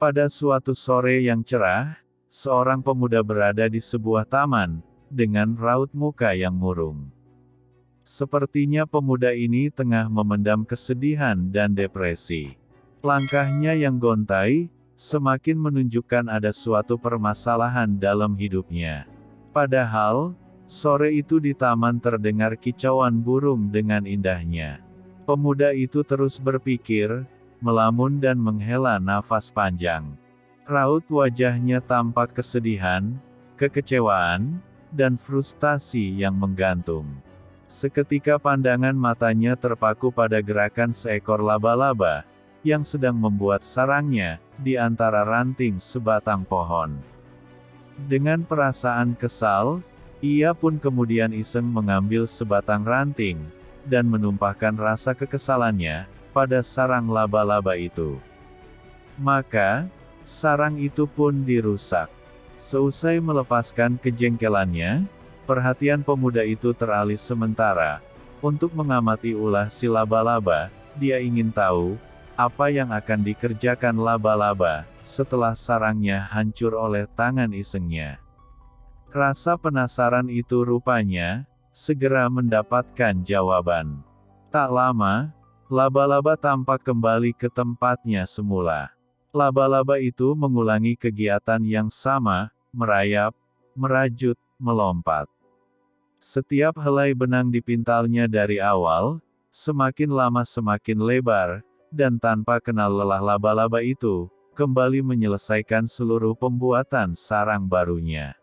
Pada suatu sore yang cerah, seorang pemuda berada di sebuah taman, dengan raut muka yang murung. Sepertinya pemuda ini tengah memendam kesedihan dan depresi. Langkahnya yang gontai, semakin menunjukkan ada suatu permasalahan dalam hidupnya. Padahal, sore itu di taman terdengar kicauan burung dengan indahnya. Pemuda itu terus berpikir, melamun dan menghela nafas panjang. Raut wajahnya tampak kesedihan, kekecewaan, dan frustasi yang menggantung. Seketika pandangan matanya terpaku pada gerakan seekor laba-laba, yang sedang membuat sarangnya, di antara ranting sebatang pohon. Dengan perasaan kesal, ia pun kemudian iseng mengambil sebatang ranting, dan menumpahkan rasa kekesalannya pada sarang laba-laba itu. Maka, sarang itu pun dirusak. Seusai melepaskan kejengkelannya, perhatian pemuda itu teralih sementara. Untuk mengamati ulah si laba-laba, dia ingin tahu, apa yang akan dikerjakan laba-laba, setelah sarangnya hancur oleh tangan isengnya. Rasa penasaran itu rupanya, segera mendapatkan jawaban. Tak lama, laba-laba tampak kembali ke tempatnya semula. Laba-laba itu mengulangi kegiatan yang sama, merayap, merajut, melompat. Setiap helai benang dipintalnya dari awal, semakin lama semakin lebar, dan tanpa kenal lelah laba-laba itu, kembali menyelesaikan seluruh pembuatan sarang barunya.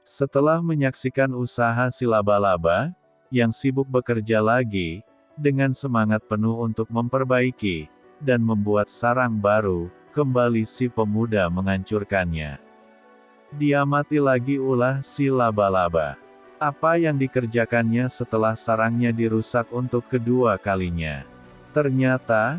Setelah menyaksikan usaha si laba-laba, yang sibuk bekerja lagi, dengan semangat penuh untuk memperbaiki, dan membuat sarang baru, kembali si pemuda menghancurkannya. Diamati lagi ulah si laba-laba. Apa yang dikerjakannya setelah sarangnya dirusak untuk kedua kalinya. Ternyata,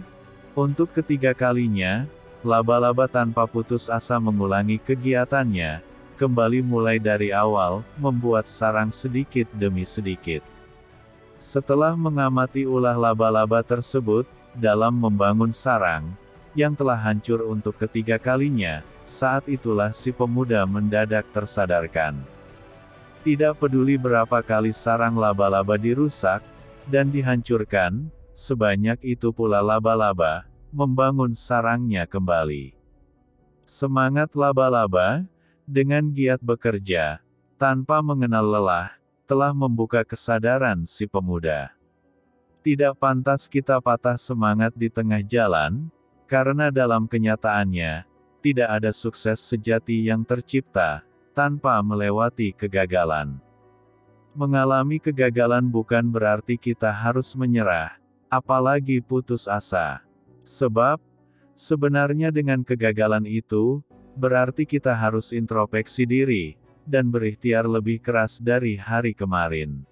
untuk ketiga kalinya, laba-laba tanpa putus asa mengulangi kegiatannya, kembali mulai dari awal, membuat sarang sedikit demi sedikit. Setelah mengamati ulah laba-laba tersebut, dalam membangun sarang, yang telah hancur untuk ketiga kalinya, saat itulah si pemuda mendadak tersadarkan. Tidak peduli berapa kali sarang laba-laba dirusak, dan dihancurkan, sebanyak itu pula laba-laba, membangun sarangnya kembali. Semangat laba-laba, dengan giat bekerja, tanpa mengenal lelah, telah membuka kesadaran si pemuda. Tidak pantas kita patah semangat di tengah jalan, karena dalam kenyataannya, tidak ada sukses sejati yang tercipta, tanpa melewati kegagalan. Mengalami kegagalan bukan berarti kita harus menyerah, apalagi putus asa. Sebab, sebenarnya dengan kegagalan itu, berarti kita harus introspeksi diri, dan berikhtiar lebih keras dari hari kemarin.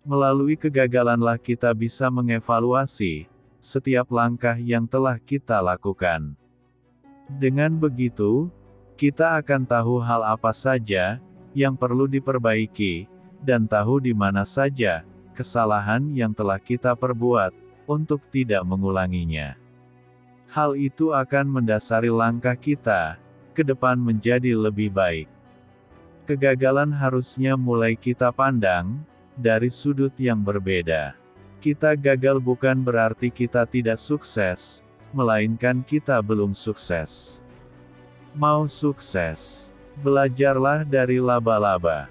Melalui kegagalanlah kita bisa mengevaluasi setiap langkah yang telah kita lakukan. Dengan begitu, kita akan tahu hal apa saja yang perlu diperbaiki, dan tahu di mana saja kesalahan yang telah kita perbuat untuk tidak mengulanginya. Hal itu akan mendasari langkah kita ke depan menjadi lebih baik. Kegagalan harusnya mulai kita pandang dari sudut yang berbeda. Kita gagal bukan berarti kita tidak sukses, melainkan kita belum sukses. Mau sukses, belajarlah dari laba-laba.